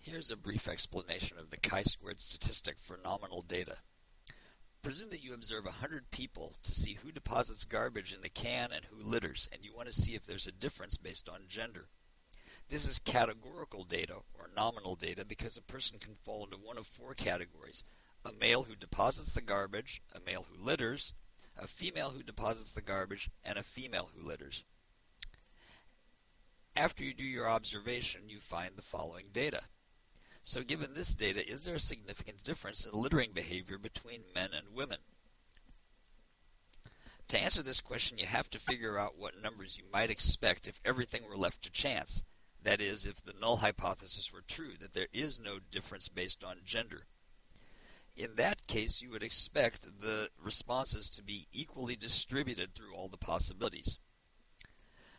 Here's a brief explanation of the chi-squared statistic for nominal data. Presume that you observe 100 people to see who deposits garbage in the can and who litters, and you want to see if there's a difference based on gender. This is categorical data, or nominal data, because a person can fall into one of four categories. A male who deposits the garbage, a male who litters, a female who deposits the garbage, and a female who litters. After you do your observation, you find the following data. So given this data, is there a significant difference in littering behavior between men and women? To answer this question, you have to figure out what numbers you might expect if everything were left to chance. That is, if the null hypothesis were true, that there is no difference based on gender. In that case, you would expect the responses to be equally distributed through all the possibilities.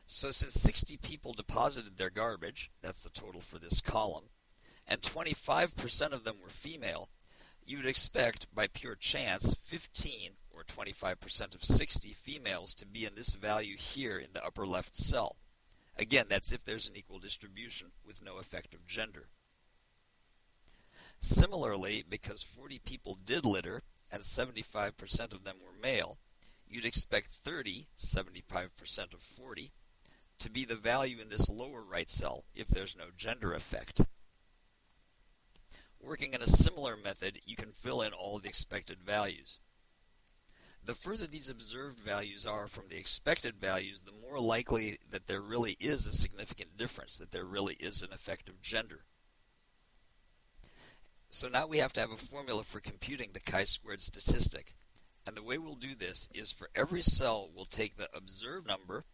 So since 60 people deposited their garbage, that's the total for this column, and 25% of them were female, you'd expect, by pure chance, 15 or 25% of 60 females to be in this value here in the upper left cell. Again, that's if there's an equal distribution with no effect of gender. Similarly, because 40 people did litter and 75% of them were male, you'd expect 30, 75% of 40, to be the value in this lower right cell if there's no gender effect. Working in a similar method, you can fill in all the expected values. The further these observed values are from the expected values, the more likely that there really is a significant difference, that there really is an effect of gender. So now we have to have a formula for computing the chi-squared statistic. And the way we'll do this is for every cell, we'll take the observed number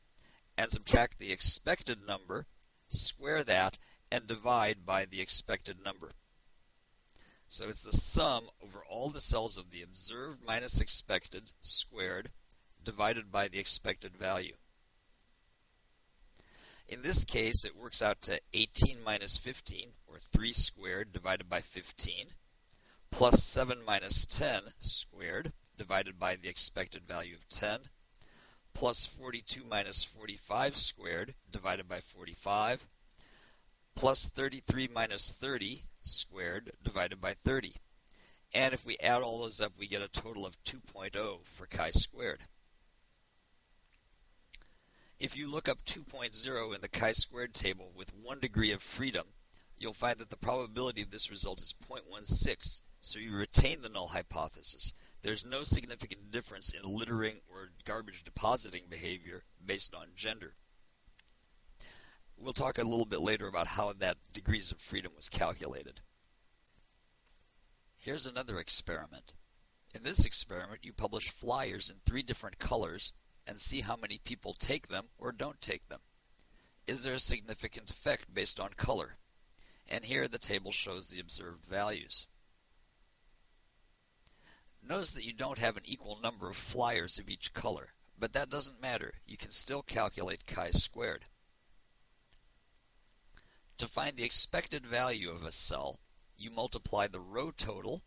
and subtract the expected number, square that, and divide by the expected number. So it's the sum over all the cells of the observed minus expected squared divided by the expected value. In this case, it works out to 18 minus 15, or 3 squared divided by 15, plus 7 minus 10 squared divided by the expected value of 10, plus 42 minus 45 squared divided by 45, plus 33 minus 30 squared divided by 30. And if we add all those up, we get a total of 2.0 for chi-squared. If you look up 2.0 in the chi-squared table with one degree of freedom, you'll find that the probability of this result is 0.16, so you retain the null hypothesis. There's no significant difference in littering or garbage depositing behavior based on gender. We'll talk a little bit later about how that degrees of freedom was calculated. Here's another experiment. In this experiment, you publish flyers in three different colors and see how many people take them or don't take them. Is there a significant effect based on color? And here the table shows the observed values. Notice that you don't have an equal number of flyers of each color, but that doesn't matter. You can still calculate chi-squared. To find the expected value of a cell, you multiply the row total,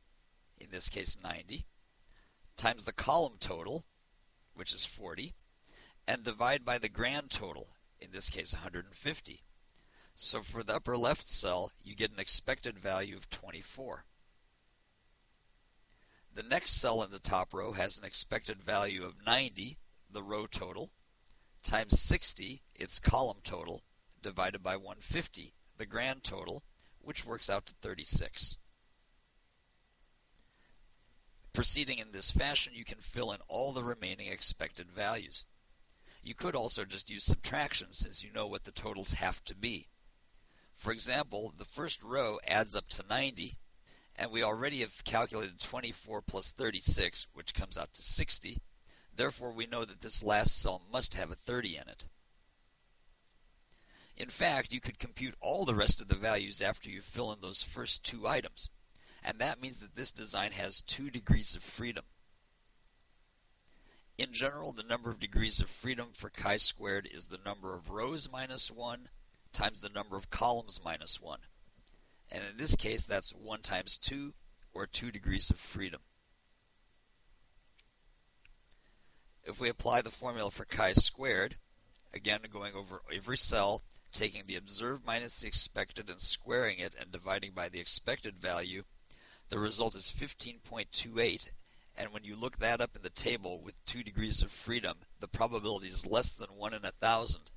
in this case 90, times the column total, which is 40, and divide by the grand total, in this case 150. So for the upper left cell, you get an expected value of 24. The next cell in the top row has an expected value of 90, the row total, times 60, its column total, divided by 150, the grand total, which works out to 36. Proceeding in this fashion, you can fill in all the remaining expected values. You could also just use subtraction since you know what the totals have to be. For example, the first row adds up to 90, and we already have calculated 24 plus 36, which comes out to 60. Therefore, we know that this last cell must have a 30 in it. In fact, you could compute all the rest of the values after you fill in those first two items. And that means that this design has two degrees of freedom. In general, the number of degrees of freedom for chi-squared is the number of rows minus 1 times the number of columns minus 1. And in this case, that's 1 times 2, or 2 degrees of freedom. If we apply the formula for chi-squared, again going over every cell, taking the observed minus the expected and squaring it and dividing by the expected value, the result is 15.28 and when you look that up in the table with 2 degrees of freedom, the probability is less than 1 in a thousand.